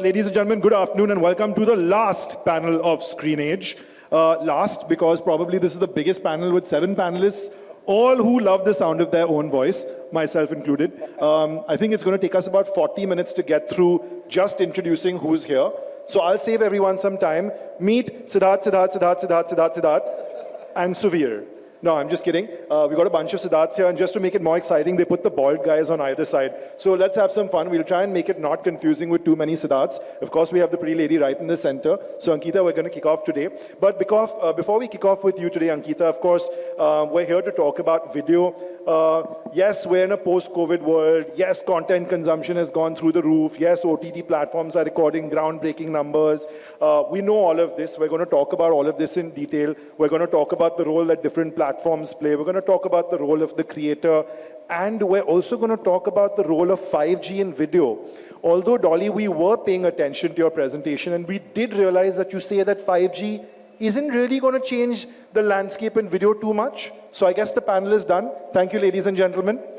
Ladies and gentlemen, good afternoon and welcome to the last panel of Screenage. Uh, last because probably this is the biggest panel with seven panelists, all who love the sound of their own voice, myself included. Um, I think it's going to take us about 40 minutes to get through just introducing who's here. So I'll save everyone some time. Meet Siddharth, Siddharth, Siddharth, Siddharth, Siddharth, Siddharth, and Suvir. No, I'm just kidding. Uh, we got a bunch of Siddharths here, and just to make it more exciting, they put the bald guys on either side. So let's have some fun. We'll try and make it not confusing with too many Siddharths. Of course, we have the pretty lady right in the center. So Ankita, we're going to kick off today. But because, uh, before we kick off with you today, Ankita, of course, uh, we're here to talk about video. Uh, yes, we're in a post-COVID world. Yes, content consumption has gone through the roof. Yes, OTT platforms are recording groundbreaking numbers. Uh, we know all of this. We're going to talk about all of this in detail. We're going to talk about the role that different platforms play. We're going to talk about the role of the creator. And we're also going to talk about the role of 5G in video. Although, Dolly, we were paying attention to your presentation, and we did realize that you say that 5G isn't really going to change the landscape in video too much. So I guess the panel is done. Thank you, ladies and gentlemen.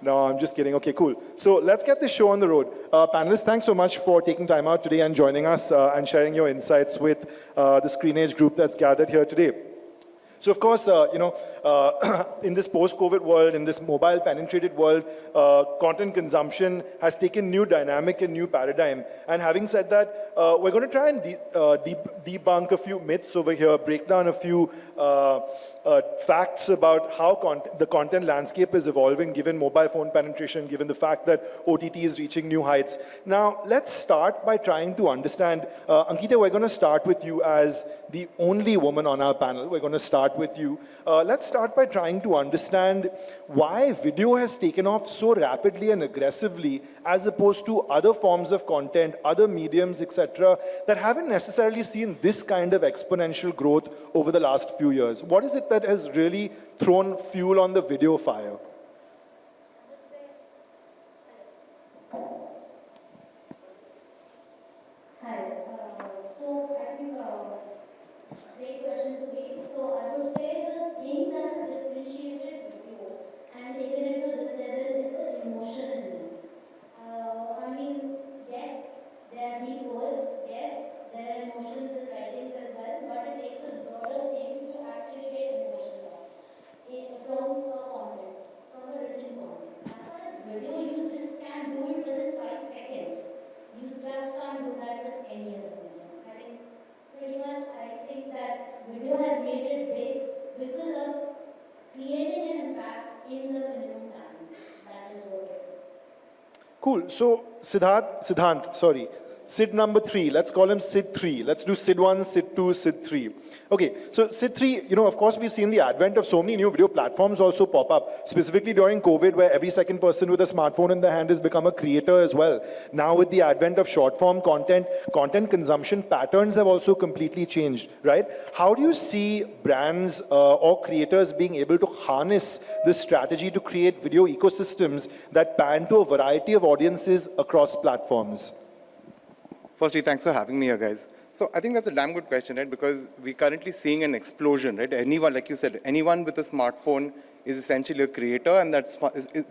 No, I'm just kidding. Okay, cool. So let's get this show on the road. Uh, panelists, thanks so much for taking time out today and joining us uh, and sharing your insights with uh, the Screenage group that's gathered here today. So of course, uh, you know, uh, in this post-COVID world, in this mobile-penetrated world, uh, content consumption has taken new dynamic and new paradigm. And having said that, uh, we're going to try and de uh, de debunk a few myths over here, break down a few uh, facts about how con the content landscape is evolving given mobile phone penetration, given the fact that OTT is reaching new heights. Now, let's start by trying to understand, Ankita, we're going to start with you as the only woman on our panel. We're going to start with you. Uh, let's start by trying to understand why video has taken off so rapidly and aggressively as opposed to other forms of content, other mediums, etc., that haven't necessarily seen this kind of exponential growth over the last few years. What is it that has really thrown fuel on the video fire? So Siddharth, Siddhant, sorry. Sid number three, let's call him Sid three. Let's do Sid one, Sid two, Sid three. Okay, so Sid three, you know, of course we've seen the advent of so many new video platforms also pop up, specifically during COVID where every second person with a smartphone in their hand has become a creator as well. Now with the advent of short form content, content consumption patterns have also completely changed, right? How do you see brands uh, or creators being able to harness this strategy to create video ecosystems that pan to a variety of audiences across platforms? Firstly, thanks for having me here, guys. So I think that's a damn good question, right? Because we're currently seeing an explosion, right? Anyone, like you said, anyone with a smartphone is essentially a creator, and that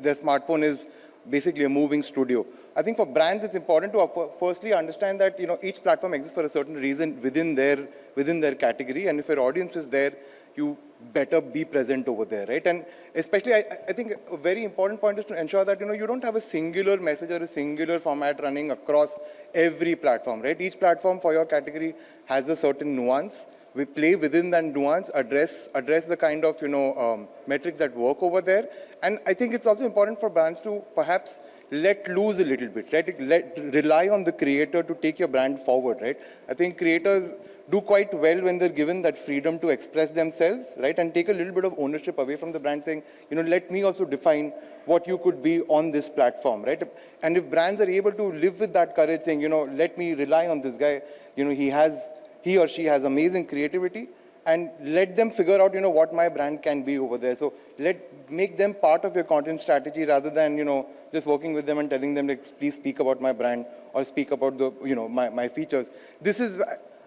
their smartphone is basically a moving studio. I think for brands, it's important to uh, firstly understand that you know each platform exists for a certain reason within their within their category, and if your audience is there, you better be present over there, right? And especially, I, I, think a very important point is to ensure that, you know, you don't have a singular message or a singular format running across every platform, right? Each platform for your category has a certain nuance. We play within that nuance, address, address the kind of, you know, um, metrics that work over there. And I think it's also important for brands to perhaps let loose a little bit, let, let rely on the creator to take your brand forward, right? I think creators do quite well when they're given that freedom to express themselves, right? And take a little bit of ownership away from the brand saying, you know, let me also define what you could be on this platform, right? And if brands are able to live with that courage saying, you know, let me rely on this guy, you know, he has, he or she has amazing creativity, and let them figure out, you know, what my brand can be over there. So let, make them part of your content strategy rather than, you know, just working with them and telling them, like, please speak about my brand or speak about the, you know, my, my features. This is,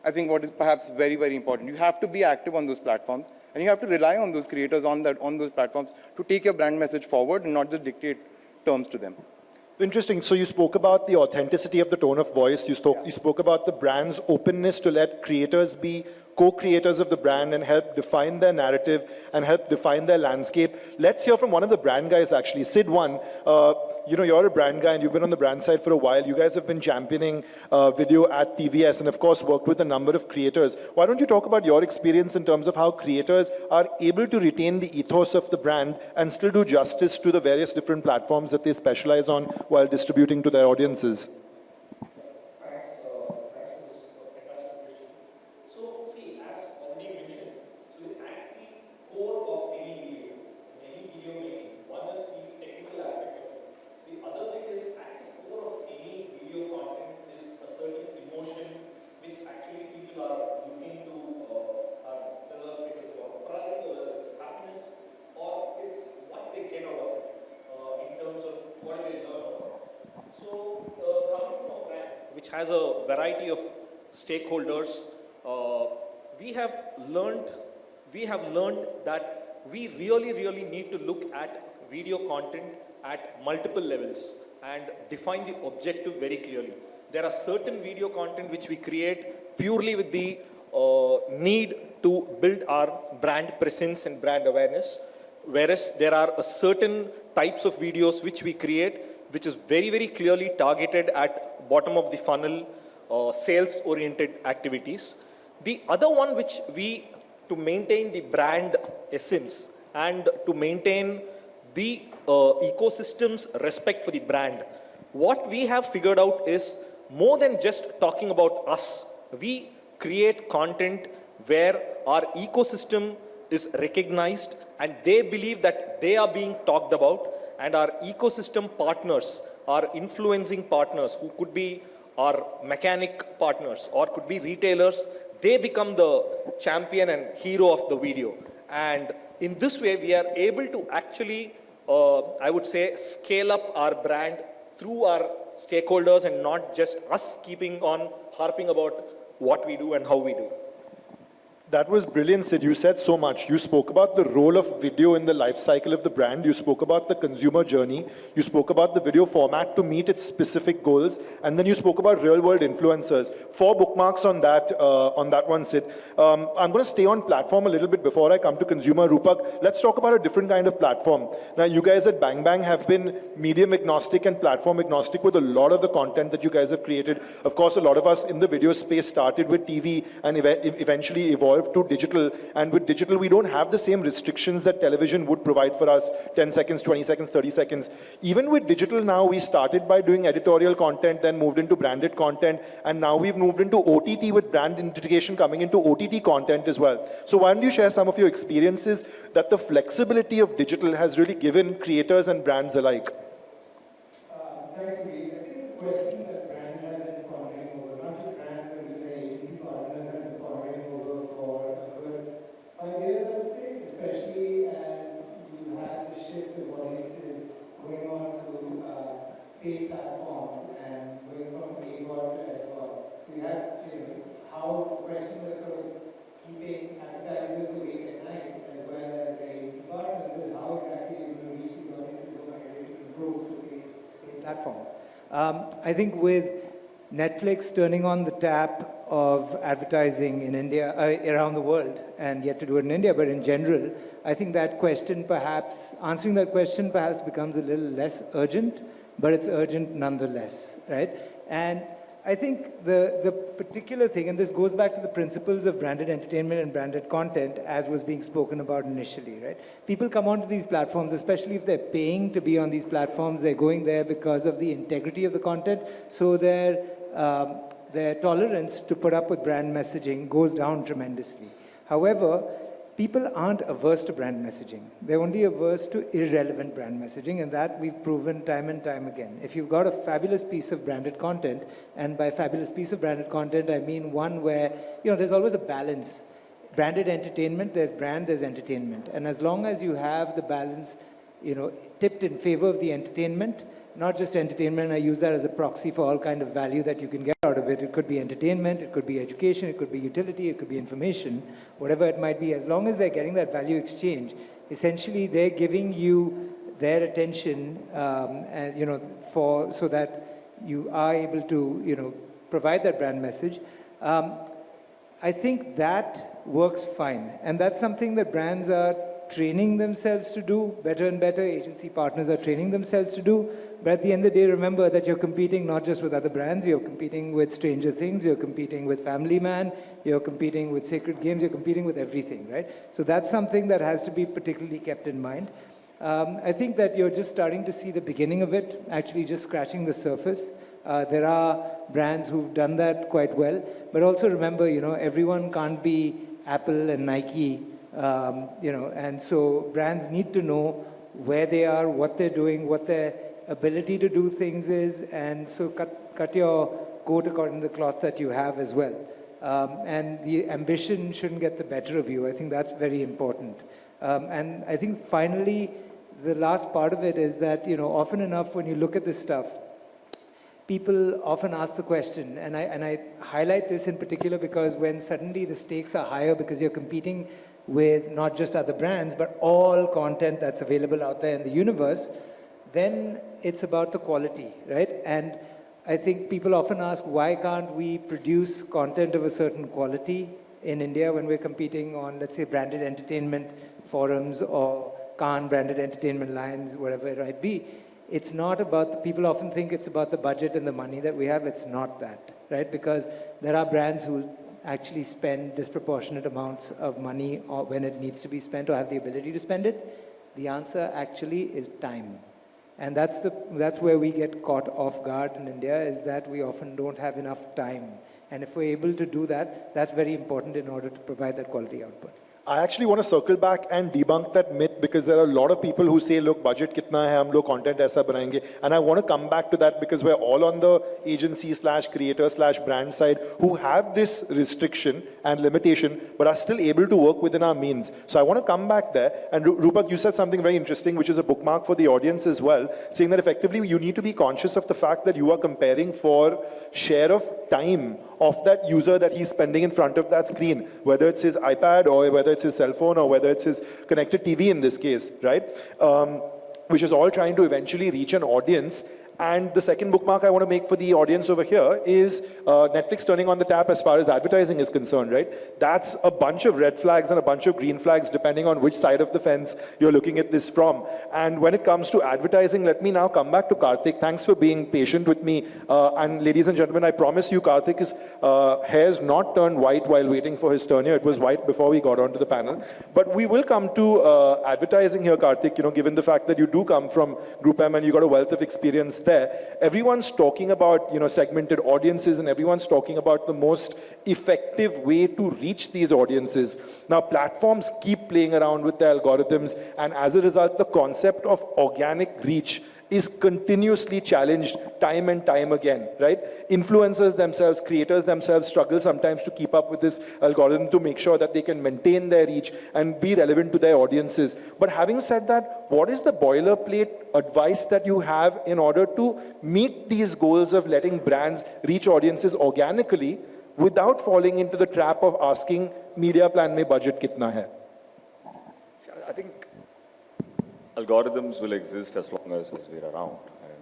I think what is perhaps very, very important. You have to be active on those platforms and you have to rely on those creators on, that, on those platforms to take your brand message forward and not just dictate terms to them. Interesting. So you spoke about the authenticity of the tone of voice. You spoke, you spoke about the brand's openness to let creators be co-creators of the brand and help define their narrative and help define their landscape. Let's hear from one of the brand guys actually. Sid One, uh, you know, you're a brand guy and you've been on the brand side for a while. You guys have been championing uh, video at TVS and of course worked with a number of creators. Why don't you talk about your experience in terms of how creators are able to retain the ethos of the brand and still do justice to the various different platforms that they specialize on while distributing to their audiences? Thanks, uh, thanks for this uh, fantastic question. So, see, as already mentioned, so at the core of any video, any video making, one is the technical aspect of it. The other thing is at the core of any video content is a certain emotion which actually people are looking to uh, harness, whether it is about pride, whether it's happiness, or it's what they get out of it uh, in terms of what they learn about it. So, uh, coming from a brand which has a variety of stakeholders, uh, we have learned, we have learned that we really, really need to look at video content at multiple levels and define the objective very clearly. There are certain video content which we create purely with the uh, need to build our brand presence and brand awareness whereas there are a certain types of videos which we create which is very very clearly targeted at bottom of the funnel uh, sales oriented activities. The other one which we to maintain the brand essence and to maintain the uh, ecosystem's respect for the brand what we have figured out is more than just talking about us we create content where our ecosystem is recognized and they believe that they are being talked about and our ecosystem partners our influencing partners who could be our mechanic partners or could be retailers they become the champion and hero of the video. And in this way we are able to actually uh, i would say scale up our brand through our stakeholders and not just us keeping on harping about what we do and how we do That was brilliant, Sid. You said so much. You spoke about the role of video in the life cycle of the brand. You spoke about the consumer journey. You spoke about the video format to meet its specific goals. And then you spoke about real-world influencers. Four bookmarks on that, uh, on that one, Sid. Um, I'm going to stay on platform a little bit before I come to consumer. Rupak, let's talk about a different kind of platform. Now, you guys at Bang Bang have been medium agnostic and platform agnostic with a lot of the content that you guys have created. Of course, a lot of us in the video space started with TV and ev eventually evolved to digital. And with digital, we don't have the same restrictions that television would provide for us, 10 seconds, 20 seconds, 30 seconds. Even with digital now, we started by doing editorial content, then moved into branded content, and now we've moved into OTT with brand integration coming into OTT content as well. So why don't you share some of your experiences that the flexibility of digital has really given creators and brands alike? Uh, Thanks. I think it's a question that brands have been pondering over, not just brands, but even their agency partners have been pondering over for a good five years, I would say, especially as you have the shift of audiences going on to uh, paid platforms and going from AVOD to SVOD. So you have, you know, how the question of sort of keeping advertisers awake at night as well as their agency partners is how exactly you're going to reach these audiences who are migrating to improve to paid paid platforms. Um, I think with Netflix turning on the tap of advertising in India, uh, around the world, and yet to do it in India, but in general, I think that question perhaps, answering that question perhaps becomes a little less urgent, but it's urgent nonetheless, right? And I think the, the particular thing, and this goes back to the principles of branded entertainment and branded content as was being spoken about initially, right? People come onto these platforms, especially if they're paying to be on these platforms, they're going there because of the integrity of the content, so their, um, their tolerance to put up with brand messaging goes down tremendously. However, people aren't averse to brand messaging. They're only averse to irrelevant brand messaging, and that we've proven time and time again. If you've got a fabulous piece of branded content, and by fabulous piece of branded content, I mean one where, you know, there's always a balance. Branded entertainment, there's brand, there's entertainment. And as long as you have the balance, you know, tipped in favor of the entertainment, not just entertainment, I use that as a proxy for all kind of value that you can get out of it. It could be entertainment, it could be education, it could be utility, it could be information, whatever it might be. As long as they're getting that value exchange, essentially they're giving you their attention, um, and you know, for so that you are able to, you know, provide that brand message. Um, I think that works fine, and that's something that brands are training themselves to do better and better. Agency partners are training themselves to do. But at the end of the day, remember that you're competing not just with other brands, you're competing with Stranger Things, you're competing with Family Man, you're competing with Sacred Games, you're competing with everything, right? So that's something that has to be particularly kept in mind. Um, I think that you're just starting to see the beginning of it, actually just scratching the surface. Uh, there are brands who've done that quite well, but also remember, you know, everyone can't be Apple and Nike, um, you know, and so brands need to know where they are, what they're doing, what their ability to do things is, and so cut, cut your coat according to the cloth that you have as well. Um, and the ambition shouldn't get the better of you. I think that's very important. Um, and I think finally, the last part of it is that, you know, often enough when you look at this stuff, people often ask the question, and I, and I highlight this in particular because when suddenly the stakes are higher because you're competing with not just other brands, but all content that's available out there in the universe, then it's about the quality, right? And I think people often ask, why can't we produce content of a certain quality in India when we're competing on, let's say, branded entertainment forums or Khan branded entertainment lines, whatever it might be. It's not about, the, people often think it's about the budget and the money that we have. It's not that, right? Because there are brands who actually spend disproportionate amounts of money uh, when it needs to be spent or have the ability to spend it. The answer actually is time. And that's, the, that's where we get caught off guard in India is that we often don't have enough time. And if we're able to do that, that's very important in order to provide that quality output. I actually want to circle back and debunk that myth because there are a lot of people who say, look, budget kitna hai, hum log content aisa banayenge. And I want to come back to that because we're all on the agency slash creator slash brand side who have this restriction and limitation, but are still able to work within our means. So I want to come back there. And Rupak, you said something very interesting, which is a bookmark for the audience as well, saying that effectively you need to be conscious of the fact that you are comparing for share of time of that user that he's spending in front of that screen, whether it's his iPad or whether it's his cell phone or whether it's his connected TV in this case, right? Um, which is all trying to eventually reach an audience and the second bookmark I want to make for the audience over here is uh, Netflix turning on the tap as far as advertising is concerned, right? That's a bunch of red flags and a bunch of green flags depending on which side of the fence you're looking at this from. And when it comes to advertising, let me now come back to Karthik. Thanks for being patient with me. Uh, and ladies and gentlemen, I promise you Karthik's uh, not turned white while waiting for his turn here. It was white before we got onto the panel. But we will come to uh, advertising here, Karthik, you know, given the fact that you do come from Group M and you got a wealth of experience everyone's talking about, you know, segmented audiences and everyone's talking about the most effective way to reach these audiences. Now, platforms keep playing around with the algorithms and as a result, the concept of organic reach is continuously challenged time and time again, right? Influencers themselves, creators themselves struggle sometimes to keep up with this algorithm to make sure that they can maintain their reach and be relevant to their audiences. But having said that, what is the boilerplate advice that you have in order to meet these goals of letting brands reach audiences organically without falling into the trap of asking media plan mein budget kitna hai? I think algorithms will exist as long as, as we're around.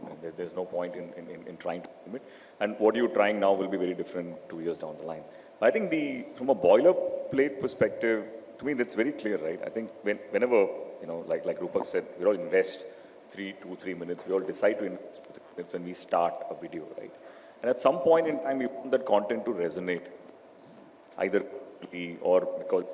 And there's no point in, in, in trying to limit. And what you're trying now will be very different two years down the line. I think the, from a boilerplate perspective, to me, that's very clear, right? I think when, whenever, you know, like, like Rupak said, we all invest three, two, three minutes. We all decide to invest minutes when we start a video, right? And at some point in time, we want that content to resonate, either or because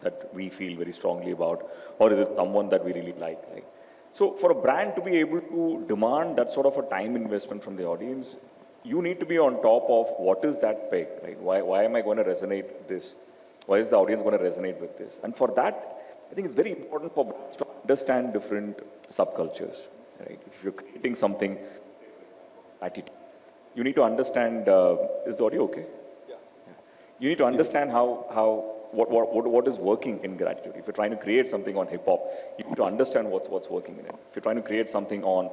that we feel very strongly about, or is it someone that we really like? Right? So for a brand to be able to demand that sort of a time investment from the audience, you need to be on top of what is that peg, right? Why, why am I going to resonate this? Why is the audience going to resonate with this? And for that, I think it's very important for brands to understand different subcultures, right? If you're creating something, attitude, you need to understand, uh, is the audio okay? Yeah. yeah. You need to understand how, how what, what, what is working in gratitude. If you're trying to create something on hip hop, you need to understand what's, what's working in it. If you're trying to create something on,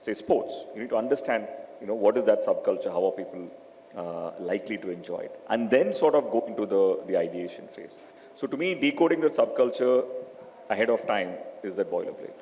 say, sports, you need to understand, you know, what is that subculture, how are people uh, likely to enjoy it, and then sort of go into the, the ideation phase. So to me, decoding the subculture ahead of time is that boilerplate.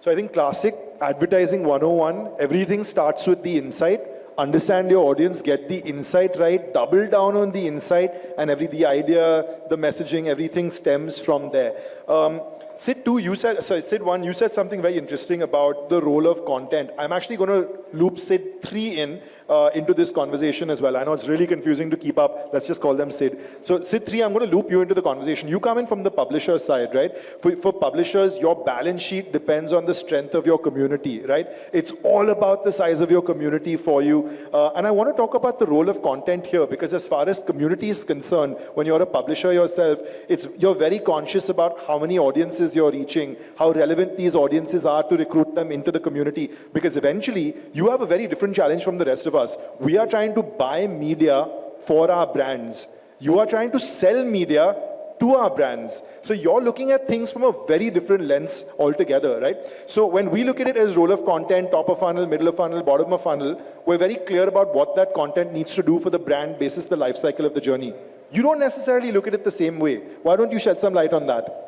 So I think classic advertising 101, everything starts with the insight. Understand your audience, get the insight right, double down on the insight, and every the idea, the messaging, everything stems from there. Um, Sid, two, you said, sorry, Sid, one, you said something very interesting about the role of content. I'm actually going to loop Sid, three in uh, into this conversation as well. I know it's really confusing to keep up. Let's just call them Sid. So Sid, three, I'm going to loop you into the conversation. You come in from the publisher side, right? For, for publishers, your balance sheet depends on the strength of your community, right? It's all about the size of your community for you. Uh, and I want to talk about the role of content here because as far as community is concerned, when you're a publisher yourself, it's, you're very conscious about how many audiences you're reaching, how relevant these audiences are to recruit them into the community. Because eventually, you have a very different challenge from the rest of us. We are trying to buy media for our brands. You are trying to sell media to our brands. So you're looking at things from a very different lens altogether, right? So when we look at it as role of content, top of funnel, middle of funnel, bottom of funnel, we're very clear about what that content needs to do for the brand basis the life cycle of the journey. You don't necessarily look at it the same way. Why don't you shed some light on that?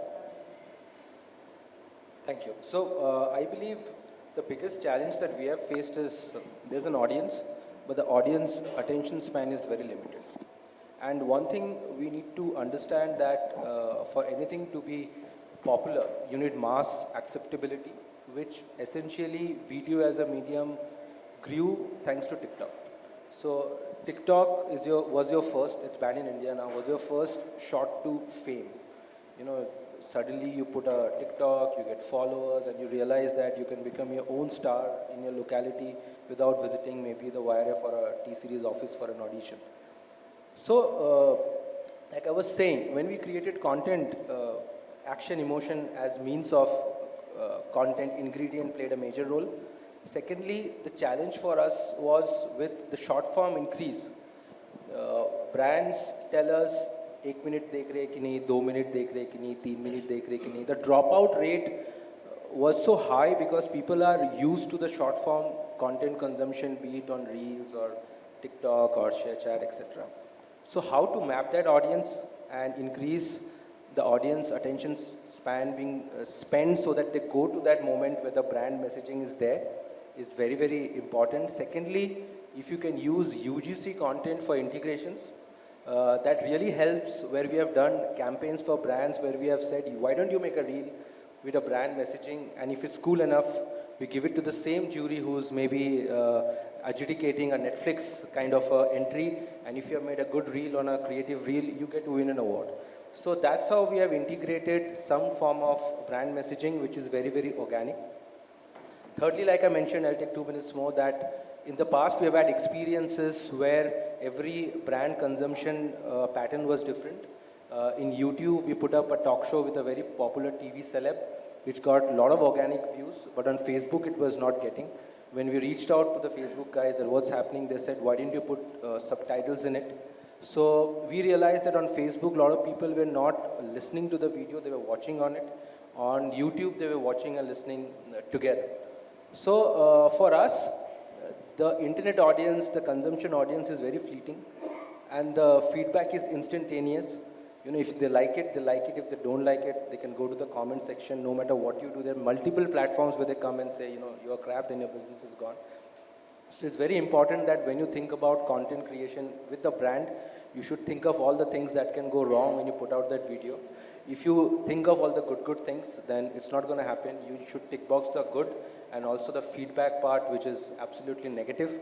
Thank you. So uh, I believe the biggest challenge that we have faced is uh, there's an audience, but the audience attention span is very limited. And one thing we need to understand that uh, for anything to be popular, you need mass acceptability, which essentially video as a medium grew thanks to TikTok. So TikTok is your, was your first, it's banned in India now, was your first shot to fame. You know, suddenly you put a TikTok, you get followers, and you realize that you can become your own star in your locality without visiting maybe the YRF or a T-Series office for an audition. So, uh, like I was saying, when we created content, uh, action, emotion as means of uh, content ingredient played a major role. Secondly, the challenge for us was with the short form increase. Uh, brands tell us एक minute देख रहे कि नहीं दो minute देख रहे कि नहीं तीन मिनट देख रहे कि नहीं the drop out rate was so high because people are used to the short form content consumption, be it on Reels or TikTok or ShareChat, etc. So how to map that audience and increase the audience attention span being uh, spent so that they go to that moment where the brand messaging is there is very, very important. Secondly, if you can use UGC content for integrations, uh, that really helps where we have done campaigns for brands where we have said, why don't you make a reel with a brand messaging and if it's cool enough, we give it to the same jury who's maybe uh, adjudicating a Netflix kind of uh, entry and if you have made a good reel on a creative reel, you get to win an award. So that's how we have integrated some form of brand messaging which is very, very organic. Thirdly, like I mentioned, I'll take two minutes more, that in the past we have had experiences where every brand consumption uh, pattern was different. Uh, in YouTube, we put up a talk show with a very popular TV celeb, which got a lot of organic views, but on Facebook it was not getting. When we reached out to the Facebook guys and what's happening, they said, why didn't you put uh, subtitles in it? So we realized that on Facebook, a lot of people were not listening to the video, they were watching on it. On YouTube, they were watching and listening uh, together. So uh, for us, the internet audience, the consumption audience is very fleeting and the feedback is instantaneous. You know, if they like it, they like it. If they don't like it, they can go to the comment section. No matter what you do, there are multiple platforms where they come and say, you know, you're crap, then your business is gone. So it's very important that when you think about content creation with a brand, you should think of all the things that can go wrong when you put out that video. If you think of all the good, good things, then it's not going to happen. You should tick box the good and also the feedback part, which is absolutely negative,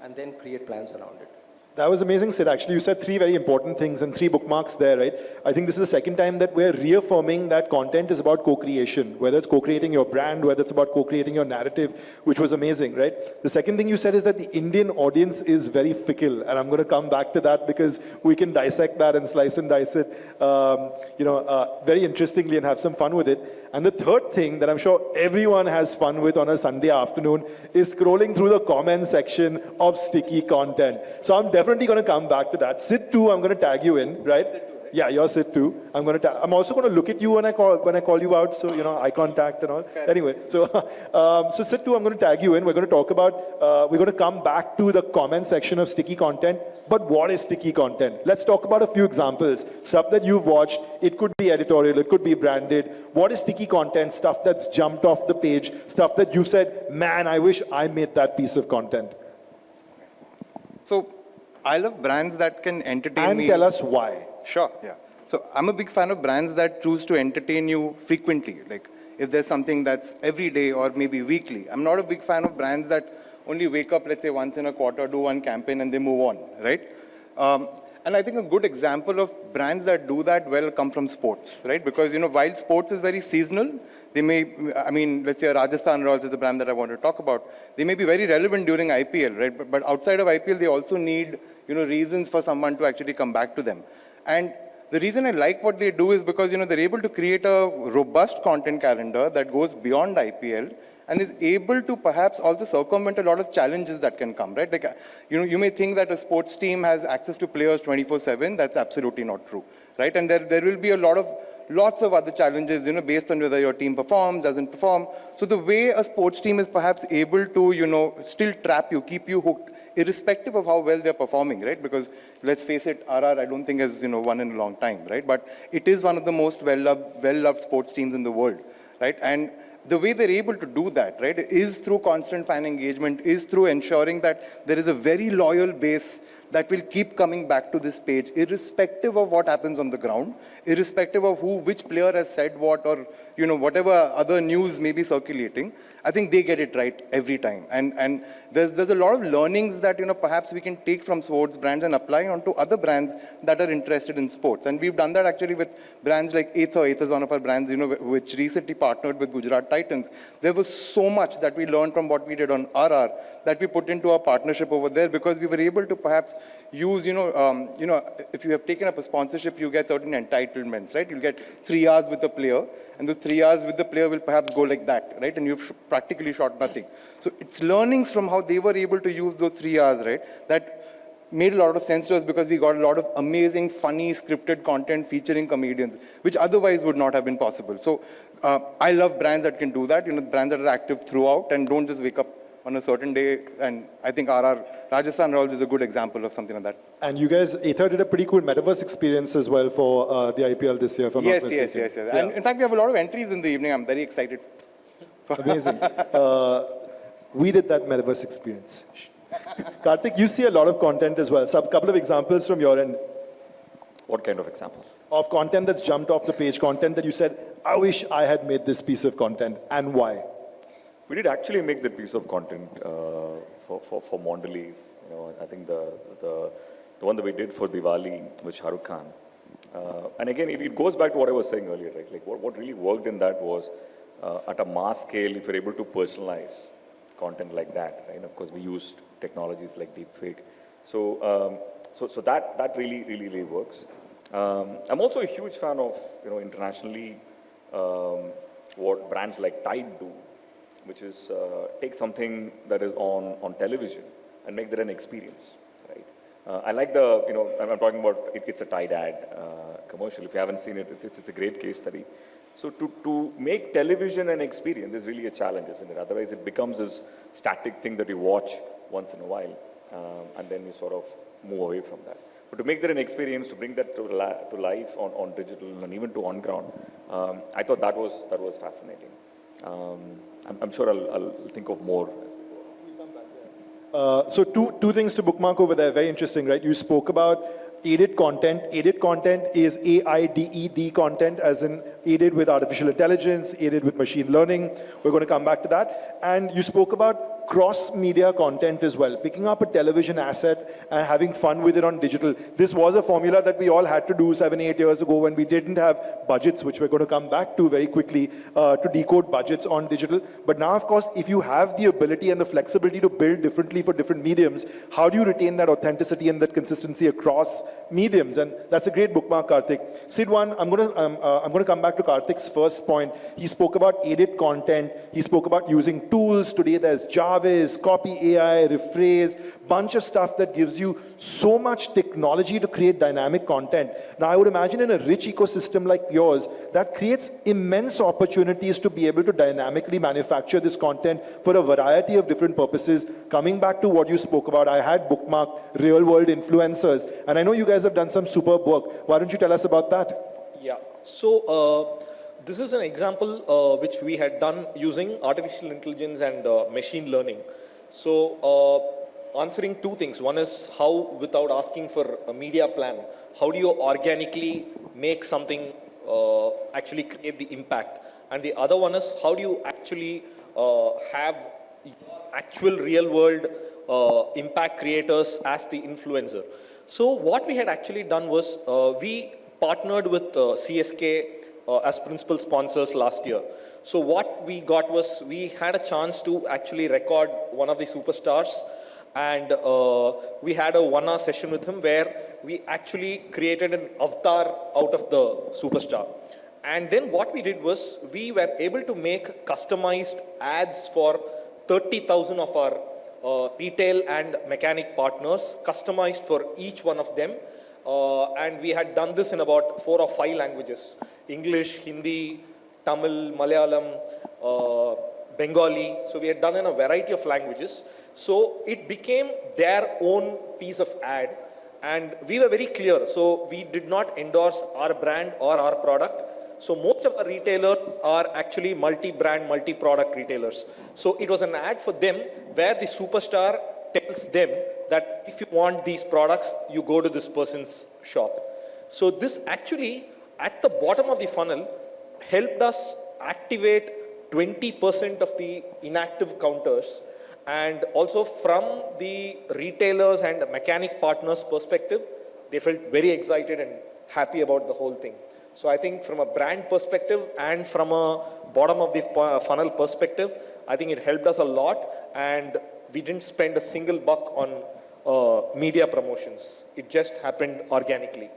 and then create plans around it. That was amazing, Sid. Actually, you said three very important things and three bookmarks there, right? I think this is the second time that we're reaffirming that content is about co-creation, whether it's co-creating your brand, whether it's about co-creating your narrative, which was amazing, right? The second thing you said is that the Indian audience is very fickle, and I'm going to come back to that because we can dissect that and slice and dice it, um, you know, uh, very interestingly and have some fun with it. And the third thing that I'm sure everyone has fun with on a Sunday afternoon is scrolling through the comment section of sticky content. So I'm definitely going to come back to that. Sid two, I'm going to tag you in, right? Yeah, you're Sid two. I'm going to. I'm also going to look at you when I call when I call you out. So you know, eye contact and all. Anyway, so um, so Sid two. I'm going to tag you in. We're going to talk about. Uh, we're going to come back to the comment section of sticky content. But what is sticky content? Let's talk about a few examples. Stuff that you've watched. It could be editorial. It could be branded. What is sticky content? Stuff that's jumped off the page. Stuff that you said, man, I wish I made that piece of content. So I love brands that can entertain And me. tell us why. Sure, yeah. So I'm a big fan of brands that choose to entertain you frequently. Like if there's something that's every day or maybe weekly. I'm not a big fan of brands that only wake up, let's say once in a quarter, do one campaign and they move on, right? Um, and I think a good example of brands that do that well come from sports, right? Because, you know, while sports is very seasonal, they may, I mean, let's say Rajasthan Royals is the brand that I want to talk about. They may be very relevant during IPL, right? But, but outside of IPL, they also need, you know, reasons for someone to actually come back to them. And the reason I like what they do is because, you know, they're able to create a robust content calendar that goes beyond IPL and is able to perhaps also circumvent a lot of challenges that can come, right? Like, uh, you know, you may think that a sports team has access to players 24-7. That's absolutely not true, right? And there, there will be a lot of, lots of other challenges, you know, based on whether your team performs, doesn't perform. So the way a sports team is perhaps able to, you know, still trap you, keep you hooked, irrespective of how well they're performing, right? Because let's face it, RR I don't think has, you know, won in a long time, right? But it is one of the most well-loved, well-loved sports teams in the world, right? And the way they're able to do that, right, is through constant fan engagement, is through ensuring that there is a very loyal base that will keep coming back to this page, irrespective of what happens on the ground, irrespective of who, which player has said what, or you know, whatever other news may be circulating. I think they get it right every time. And, and there's, there's a lot of learnings that, you know, perhaps we can take from sports brands and apply onto other brands that are interested in sports. And we've done that actually with brands like Ather. Ather is one of our brands, you know, which recently partnered with Gujarat Titans. There was so much that we learned from what we did on RR that we put into our partnership over there because we were able to perhaps use, you know, um, you know, if you have taken up a sponsorship, you get certain entitlements, right? You'll get three hours with the player, and those three hours with the player will perhaps go like that, right? And you've practically shot nothing. So it's learnings from how they were able to use those three hours, right? That made a lot of sense to us because we got a lot of amazing, funny, scripted content featuring comedians, which otherwise would not have been possible. So uh, I love brands that can do that, you know, brands that are active throughout and don't just wake up on a certain day. And I think RR Rajasthan Royals is a good example of something like that. And you guys, Ather did a pretty cool metaverse experience as well for uh, the IPL this year. If I'm yes, not yes, mistaken. yes, yes. Yeah. And in fact, we have a lot of entries in the evening. I'm very excited. Amazing. Uh, we did that metaverse experience. Karthik, you see a lot of content as well. So a couple of examples from your end What kind of examples? of content that's jumped off the page, content that you said, I wish I had made this piece of content, and why? We did actually make that piece of content uh, for, for, for Mondelez. You know, I think the, the, the one that we did for Diwali with Shah Rukh Khan. Uh, and again, it, it goes back to what I was saying earlier, right? Like what, what really worked in that was uh, at a mass scale, if you're able to personalize content like that, right? And of course, we used technologies like deepfake. So, um, so, so that, that really, really, really works. Um, I'm also a huge fan of, you know, internationally, um, what brands like Tide do, which is uh, take something that is on, on television and make that an experience, right? Uh, I like the, you know, I'm, talking about, it, it's a Tide ad uh, commercial. If you haven't seen it, it's, it's a great case study. So to, to make television an experience is really a challenge, isn't it? Otherwise, it becomes this static thing that you watch once in a while, um, and then you sort of move away from that. But to make that an experience, to bring that to, to life on, on digital and even to on ground, um, I thought that was, that was fascinating. Um, I'm, I'm sure I'll, I'll think of more. Uh, so two, two things to bookmark over there, very interesting, right? You spoke about aided content. Aided content is A-I-D-E-D content, as in aided with artificial intelligence, aided with machine learning. We're going to come back to that. And you spoke about cross-media content as well, picking up a television asset and having fun with it on digital. This was a formula that we all had to do seven, eight years ago when we didn't have budgets, which we're going to come back to very quickly, uh, to decode budgets on digital. But now, of course, if you have the ability and the flexibility to build differently for different mediums, how do you retain that authenticity and that consistency across mediums? And that's a great bookmark, Karthik. Sid One, I'm going to, um, uh, I'm going to come back to Karthik's first point. He spoke about aided content. He spoke about using tools. Today, there's JAR Copy AI, Rephrase, bunch of stuff that gives you so much technology to create dynamic content. Now, I would imagine in a rich ecosystem like yours, that creates immense opportunities to be able to dynamically manufacture this content for a variety of different purposes. Coming back to what you spoke about, I had bookmarked real world influencers, and I know you guys have done some superb work. Why don't you tell us about that? Yeah. So uh, this is an example uh, which we had done using artificial intelligence and uh, machine learning. So uh, answering two things. One is how, without asking for a media plan, how do you organically make something uh, actually create the impact? And the other one is how do you actually uh, have actual real world uh, impact creators as the influencer. So what we had actually done was we partnered with CSK uh, as principal sponsors last year. So what we got was we had a chance to actually record one of the superstars and uh, we had a one hour session with him where we actually created an avatar out of the superstar. And then what we did was we were able to make customized ads for 30,000 of our uh, retail and mechanic partners, customized for each one of them. Uh, and we had done this in about four or five languages, English, Hindi, Tamil, Malayalam, uh, Bengali. So we had done in a variety of languages. So it became their own piece of ad. And we were very clear. So we did not endorse our brand or our product. So most of our retailers are actually multi-brand, multi-product retailers. So it was an ad for them where the superstar tells them that if you want these products, you go to this person's shop. So this actually, at the bottom of the funnel, helped us activate 20% of the inactive counters. And also from the retailers and mechanic partners perspective, they felt very excited and happy about the whole thing. So I think from a brand perspective and from a bottom of the funnel perspective, I think it helped us a lot and we didn't spend a single buck on uh, media promotions. It just happened organically.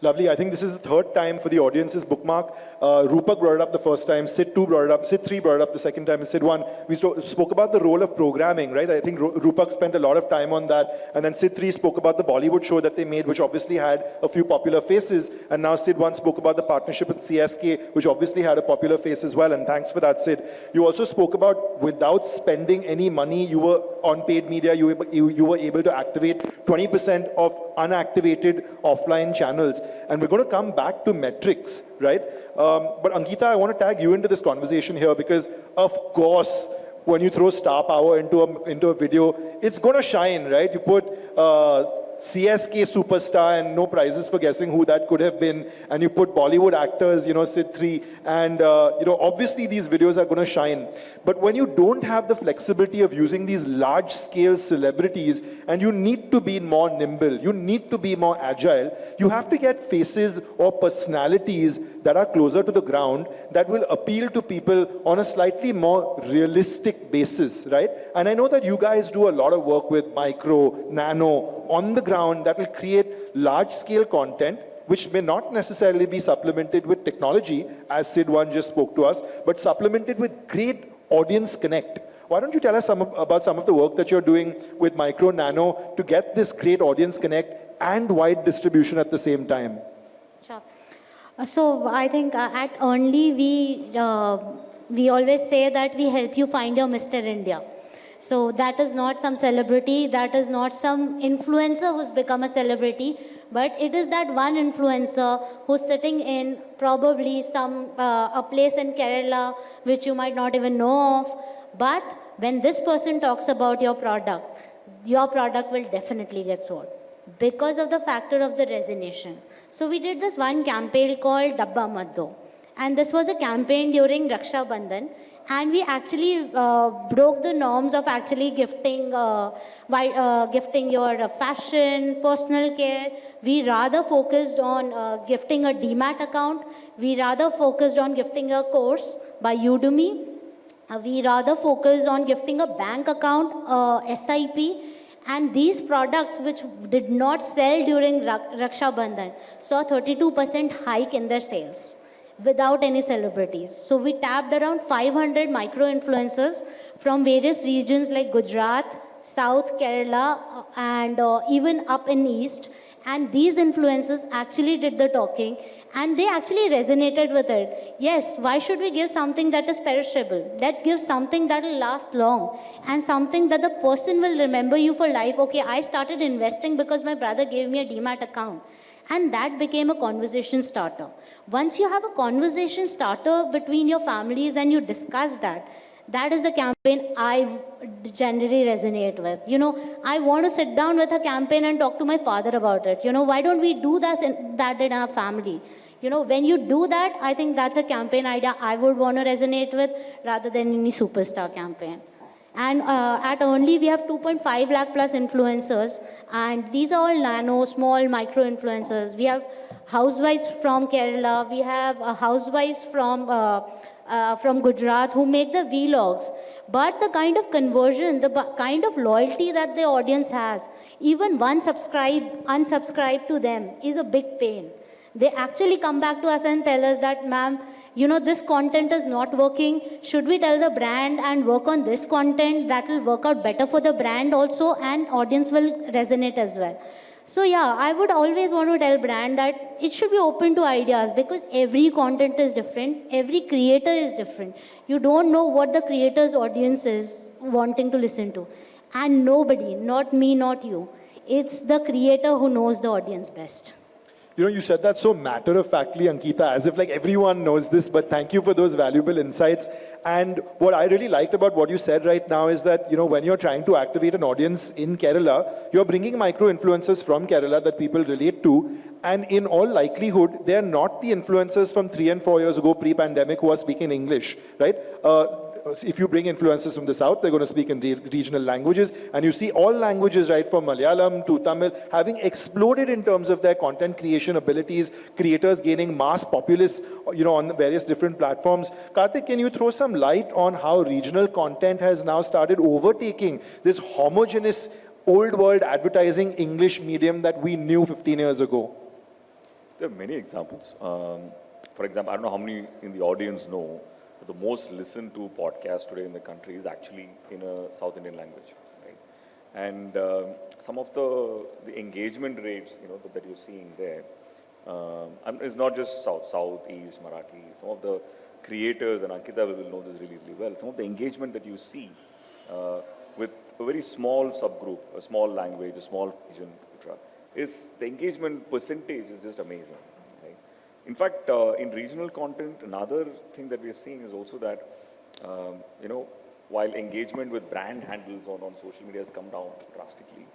Lovely. I think this is the third time for the audience's bookmark. Uh, Rupak brought it up the first time. Sid 2 brought it up. Sid 3 brought it up the second time. And Sid 1, we spoke about the role of programming, right? I think Rupak spent a lot of time on that. And then Sid 3 spoke about the Bollywood show that they made, which obviously had a few popular faces. And now Sid 1 spoke about the partnership with CSK, which obviously had a popular face as well. And thanks for that, Sid. You also spoke about without spending any money, you were on paid media, you were, you, you were able to activate 20% of unactivated offline channels. And we're going to come back to metrics, right? Um, but Ankita, I want to tag you into this conversation here because, of course, when you throw star power into a, into a video, it's going to shine, right? You put uh, CSK superstar and no prizes for guessing who that could have been. And you put Bollywood actors, you know, Sid 3. And, uh, you know, obviously these videos are going to shine. But when you don't have the flexibility of using these large scale celebrities and you need to be more nimble, you need to be more agile, you have to get faces or personalities that are closer to the ground that will appeal to people on a slightly more realistic basis, right? And I know that you guys do a lot of work with micro, nano, on the ground that will create large scale content which may not necessarily be supplemented with technology, as Sid One just spoke to us, but supplemented with great audience connect. Why don't you tell us some about some of the work that you're doing with Micro Nano to get this great audience connect and wide distribution at the same time? Uh, so I think uh, at Only we uh, we always say that we help you find your Mr. India. So that is not some celebrity, that is not some influencer who's become a celebrity, but it is that one influencer who's sitting in probably some uh, a place in Kerala which you might not even know of. But when this person talks about your product, your product will definitely get sold because of the factor of the resonation. So we did this one campaign called Dabba Maddo. And this was a campaign during Raksha Bandhan. And we actually uh, broke the norms of actually gifting, uh, by, uh, gifting your fashion, personal care. We rather focused on uh, gifting a demat account. We rather focused on gifting a course by Udemy. Uh, we rather focused on gifting a bank account, uh, SIP, and these products which did not sell during Raksha Bandhan saw 32% hike in their sales without any celebrities. So we tapped around 500 micro influencers from various regions like Gujarat, South Kerala, uh, and uh, even up in East. And these influencers actually did the talking and they actually resonated with it. Yes, why should we give something that is perishable? Let's give something that will last long and something that the person will remember you for life. Okay, I started investing because my brother gave me a demat account. And that became a conversation starter. Once you have a conversation starter between your families and you discuss that, that is a campaign I generally resonate with. You know, I want to sit down with a campaign and talk to my father about it. You know, why don't we do that in, that in our family? You know, when you do that, I think that's a campaign idea I would want to resonate with rather than any superstar campaign. And uh, at Only, we have 2.5 lakh plus influencers. And these are all nano, small, micro influencers. We have housewives from Kerala. We have uh, housewives from, uh, uh, from Gujarat who make the vlogs. But the kind of conversion, the kind of loyalty that the audience has, even one subscribe, unsubscribe to them is a big pain. They actually come back to us and tell us that, ma'am, you know, this content is not working. Should we tell the brand and work on this content that will work out better for the brand also and audience will resonate as well. So yeah, I would always want to tell brand that it should be open to ideas because every content is different, every creator is different. You don't know what the creator's audience is wanting to listen to. And nobody, not me, not you, it's the creator who knows the audience best. You know, you said that so matter-of-factly, Ankita, as if like everyone knows this, but thank you for those valuable insights. And what I really liked about what you said right now is that, you know, when you're trying to activate an audience in Kerala, you're bringing micro-influencers from Kerala that people relate to. And in all likelihood, they're not the influencers from three and four years ago, pre-pandemic, who are speaking English, right? Uh, if you bring influencers from the south, they're going to speak in re regional languages. And you see all languages, right, from Malayalam to Tamil, having exploded in terms of their content creation abilities, creators gaining mass populace, you know, on various different platforms. Karthik, can you throw some light on how regional content has now started overtaking this homogeneous old world advertising English medium that we knew 15 years ago? There are many examples. Um, for example, I don't know how many in the audience know, but the most listened to podcast today in the country is actually in a South Indian language, right? And um some of the the engagement rates, you know, that, that you're seeing there, um, and it's not just South, South, East, Marathi. Some of the creators, and Ankita will know this really, really well. Some of the engagement that you see uh, with a very small subgroup, a small language, a small region, etc., is the engagement percentage is just amazing. Right? In fact, uh, in regional content, another thing that we are seeing is also that, um, you know, while engagement with brand handles on, on social media has come down drastically,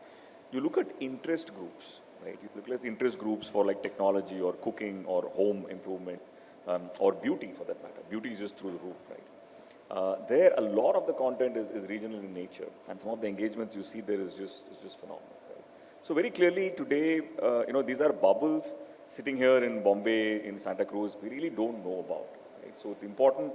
you look at interest groups, right? You look at interest groups for like technology or cooking or home improvement um, or beauty for that matter. Beauty is just through the roof, right? Uh, there, a lot of the content is, is regional in nature, and some of the engagements you see there is just is just phenomenal. Right? So very clearly today, uh, you know, these are bubbles sitting here in Bombay, in Santa Cruz. We really don't know about. Right? So it's important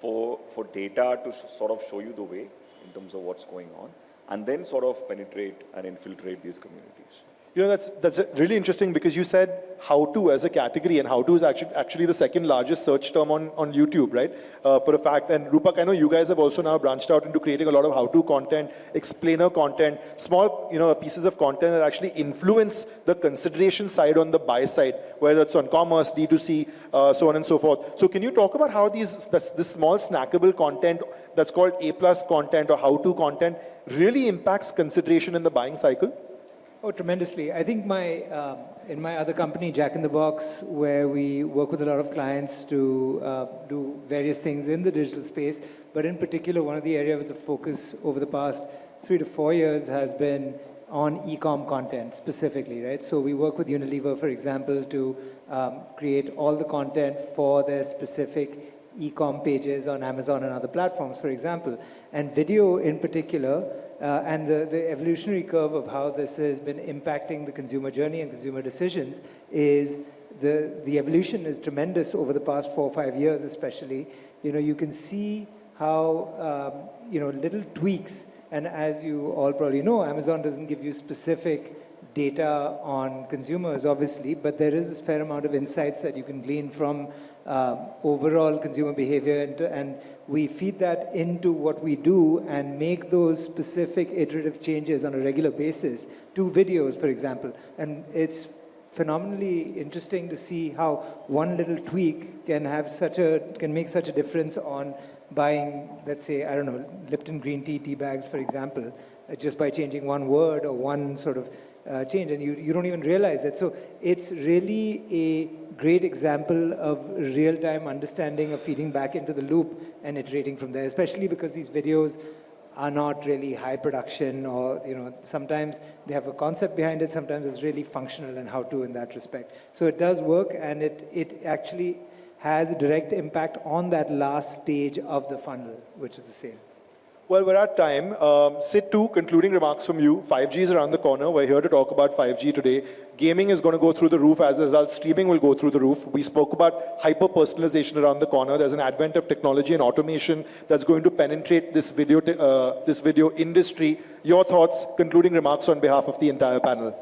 for for data to sort of show you the way in terms of what's going on, and then sort of penetrate and infiltrate these communities. You know, that's, that's really interesting because you said how to as a category and how to is actually, actually the second largest search term on, on YouTube, right? Uh, for a fact. And Rupak, I know you guys have also now branched out into creating a lot of how-to content, explainer content, small, you know, pieces of content that actually influence the consideration side on the buy side, whether it's on commerce, D2C, uh, so on and so forth. So can you talk about how these, this, this small snackable content that's called A-plus content or how-to content really impacts consideration in the buying cycle? Oh, tremendously. I think my, um, in my other company, Jack in the Box, where we work with a lot of clients to uh, do various things in the digital space, but in particular, one of the areas of focus over the past three to four years has been on e-com content specifically, right? So we work with Unilever, for example, to um, create all the content for their specific e-com pages on Amazon and other platforms, for example. And video in particular, uh, and the, the evolutionary curve of how this has been impacting the consumer journey and consumer decisions is the, the evolution is tremendous over the past four or five years especially. You know, you can see how, um, you know, little tweaks, and as you all probably know, Amazon doesn't give you specific data on consumers, obviously, but there is a fair amount of insights that you can glean from um, overall consumer behavior, and, and we feed that into what we do and make those specific iterative changes on a regular basis to videos, for example. And it's phenomenally interesting to see how one little tweak can have such a, can make such a difference on buying, let's say, I don't know, Lipton green tea tea bags, for example, uh, just by changing one word or one sort of uh, change, and you, you don't even realize it. So it's really a great example of real-time understanding of feeding back into the loop and iterating from there, especially because these videos are not really high production or, you know, sometimes they have a concept behind it, sometimes it's really functional and how to in that respect. So it does work and it, it actually has a direct impact on that last stage of the funnel, which is the sale. Well, we're at time. Um, Sid, two concluding remarks from you. 5G is around the corner. We're here to talk about 5G today. Gaming is going to go through the roof. As a result, streaming will go through the roof. We spoke about hyper-personalization around the corner. There's an advent of technology and automation that's going to penetrate this video, uh, this video industry. Your thoughts, concluding remarks on behalf of the entire panel.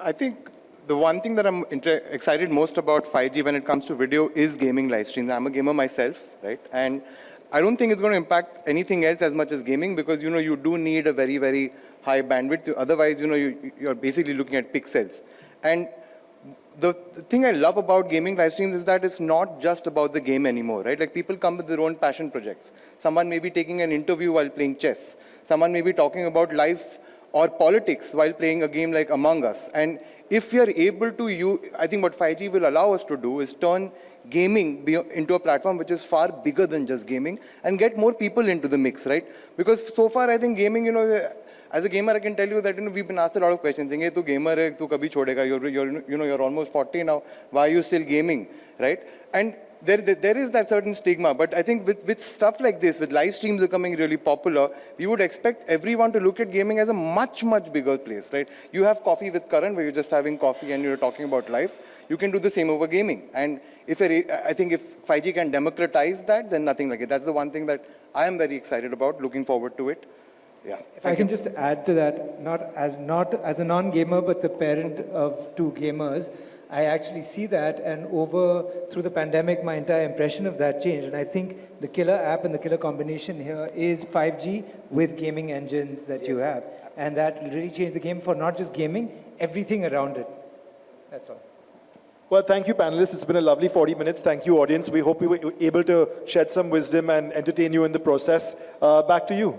I think the one thing that I'm excited most about 5G when it comes to video is gaming live streams. I'm a gamer myself, right? And I don't think it's going to impact anything else as much as gaming because, you know, you do need a very, very high bandwidth. Otherwise, you know, you, you're basically looking at pixels. And the, the thing I love about gaming live streams is that it's not just about the game anymore, right? Like people come with their own passion projects. Someone may be taking an interview while playing chess. Someone may be talking about life or politics while playing a game like Among Us. And if we are able to use, I think what 5G will allow us to do is turn gaming into a platform which is far bigger than just gaming and get more people into the mix, right? Because so far, I think gaming, you know, as a gamer, I can tell you that you know, we've been asked a lot of questions. saying, "Hey, tu gamer hai, tu kabhi? You're, you're, you know, you're almost 40 now. Why are you still gaming, right? And there, there, is that certain stigma, but I think with, with stuff like this, with live streams becoming really popular, we would expect everyone to look at gaming as a much, much bigger place, right? You have Koffee with Karan, where you're just having coffee and you're talking about life. You can do the same over gaming. And if I think if 5G can democratize that, then nothing like it. That's the one thing that I am very excited about, looking forward to it. Yeah. If I can just add to that, not as not as a non-gamer, but the parent of two gamers, I actually see that, and over through the pandemic, my entire impression of that changed. And I think the killer app and the killer combination here is 5G with gaming engines that you have, and that really changed the game for not just gaming, everything around it. That's all. Well, thank you, panelists. It's been a lovely 40 minutes. Thank you, audience. We hope we were able to shed some wisdom and entertain you in the process. Uh, back to you.